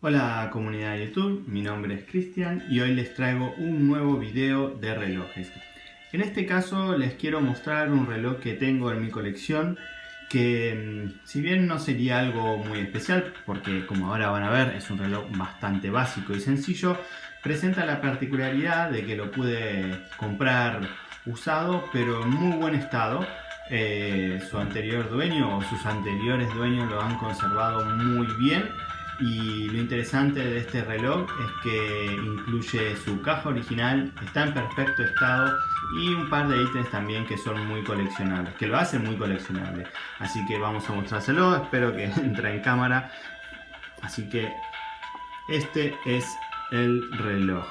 Hola comunidad de YouTube, mi nombre es Cristian y hoy les traigo un nuevo video de relojes. En este caso les quiero mostrar un reloj que tengo en mi colección que mm, si bien no sería algo muy especial porque como ahora van a ver es un reloj bastante básico y sencillo presenta la particularidad de que lo pude comprar usado pero en muy buen estado. Eh, su anterior dueño o sus anteriores dueños lo han conservado muy bien y lo interesante de este reloj es que incluye su caja original, está en perfecto estado y un par de ítems también que son muy coleccionables, que lo hacen muy coleccionable. Así que vamos a mostrárselo, espero que entre en cámara. Así que este es el reloj.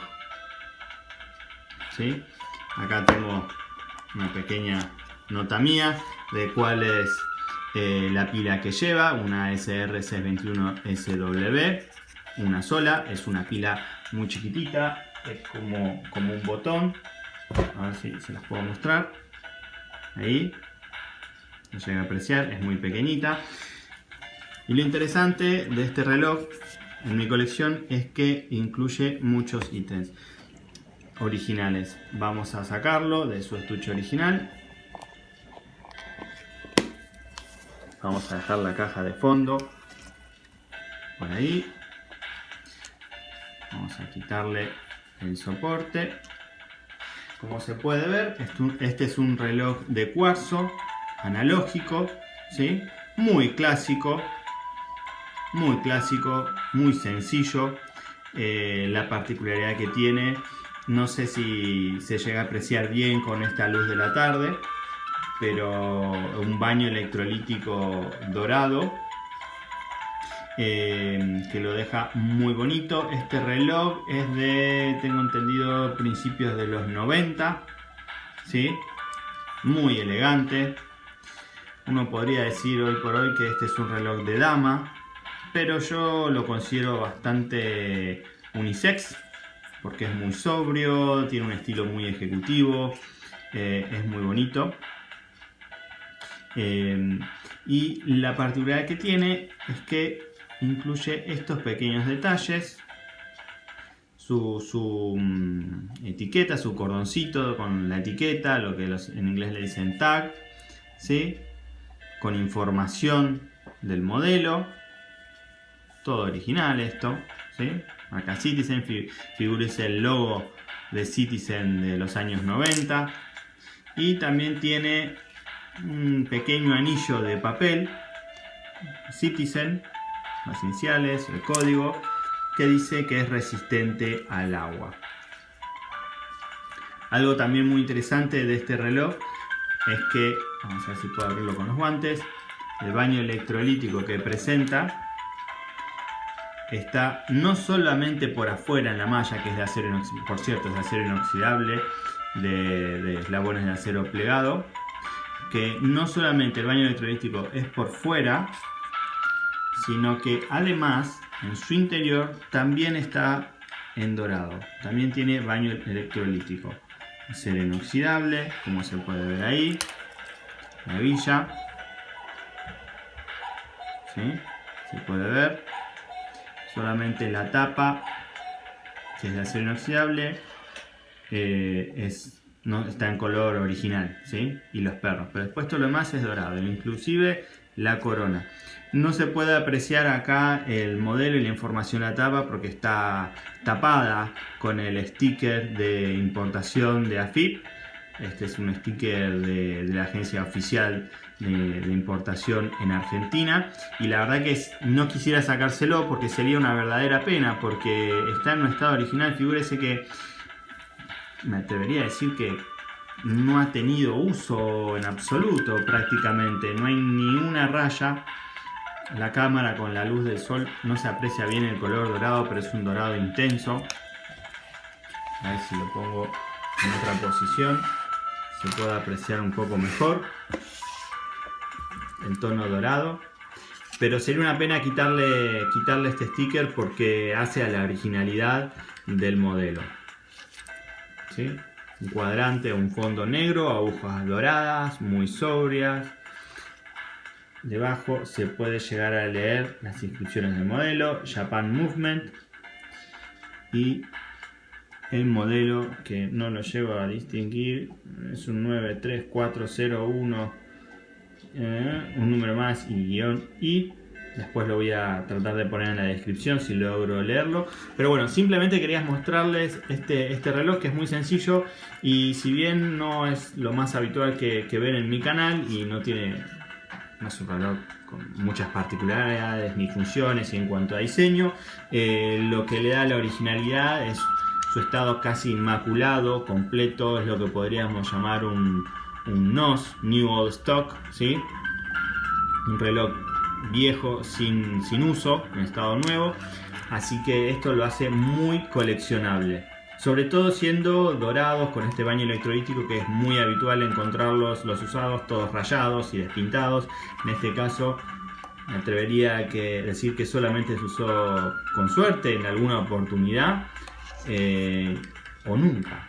¿Sí? Acá tengo una pequeña nota mía de cuál es eh, la pila que lleva, una SR621SW, una sola, es una pila muy chiquitita, es como, como un botón, a ver si se las puedo mostrar, ahí, no llega a apreciar, es muy pequeñita. Y lo interesante de este reloj en mi colección es que incluye muchos ítems originales. Vamos a sacarlo de su estuche original Vamos a dejar la caja de fondo por ahí. Vamos a quitarle el soporte. Como se puede ver, este es un reloj de cuarzo analógico, ¿sí? muy clásico, muy clásico, muy sencillo. Eh, la particularidad que tiene, no sé si se llega a apreciar bien con esta luz de la tarde, pero un baño electrolítico dorado eh, que lo deja muy bonito. Este reloj es de, tengo entendido, principios de los 90, ¿sí? muy elegante. Uno podría decir hoy por hoy que este es un reloj de dama, pero yo lo considero bastante unisex porque es muy sobrio, tiene un estilo muy ejecutivo, eh, es muy bonito. Em, y la particularidad que tiene es que incluye estos pequeños detalles, su, mm, etiqueta, su cordoncito con la etiqueta, lo que en inglés le dicen tag, ¿sí? con información del modelo, todo original esto, ¿sí? acá Citizen, figúrese el logo de Citizen de los años 90 y también tiene un pequeño anillo de papel Citizen, las iniciales, el código, que dice que es resistente al agua. Algo también muy interesante de este reloj es que, vamos a ver si puedo abrirlo con los guantes, el baño electrolítico que presenta está no solamente por afuera en la malla, que es de acero inoxidable, por cierto es de acero inoxidable, de, de eslabones de acero plegado, no solamente el baño electrolítico es por fuera, sino que además en su interior también está en dorado. También tiene baño electrolítico. Acero inoxidable, como se puede ver ahí. La villa. ¿Sí? Se puede ver. Solamente la tapa, que es de acero inoxidable, eh, es no está en color original, ¿sí? Y los perros, pero después todo lo demás es dorado, inclusive la corona. No se puede apreciar acá el modelo y la información de la tapa porque está tapada con el sticker de importación de AFIP. Este es un sticker de, la agencia oficial de, importación en Argentina y la verdad que no quisiera sacárselo porque sería una verdadera pena porque está en un estado original. Figúrese que me atrevería a decir que no ha tenido uso en absoluto prácticamente, no hay ni una raya. La cámara con la luz del sol no se aprecia bien el color dorado, pero es un dorado intenso. A ver si lo pongo en otra posición, se puede apreciar un poco mejor el tono dorado. Pero sería una pena quitarle, quitarle este sticker porque hace a la originalidad del modelo. Un cuadrante, un fondo negro, agujas doradas, muy sobrias. debajo se puede llegar a leer las inscripciones del modelo, Japan Movement y el modelo que no lo llevo a distinguir es un 93401 eh, un número más y guion y después lo voy a tratar de poner en la descripción si logro leerlo pero bueno simplemente quería mostrarles este, este reloj que es muy sencillo y si bien no es lo más habitual que, que ver en mi canal y no tiene no es un reloj con muchas particularidades ni funciones y en cuanto a diseño eh, lo que le da la originalidad es su estado casi inmaculado completo es lo que podríamos llamar un, un NOS New Old Stock ¿sí? un reloj viejo sin, sin uso en estado nuevo. Así que esto lo hace muy coleccionable. Sobre todo siendo dorados con este baño electrolítico que es muy habitual encontrarlos los usados todos rayados y despintados. En este caso me atrevería a decir que solamente se usó con suerte en alguna oportunidad eh, o nunca.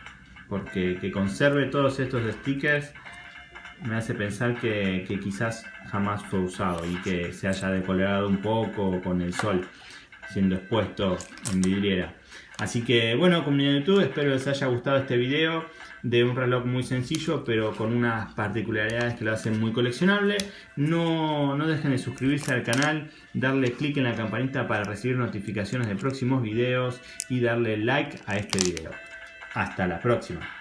Porque que conserve todos estos stickers me hace pensar que, que, quizás jamás fue usado y que se haya decolorado un poco con el sol siendo expuesto en vidriera Así que bueno, comunidad de YouTube, espero les haya gustado este video de un reloj muy sencillo, pero con unas particularidades que lo hacen muy coleccionable. No, no dejen de suscribirse al canal, darle clic en la campanita para recibir notificaciones de próximos videos y darle like a este video. Hasta la próxima.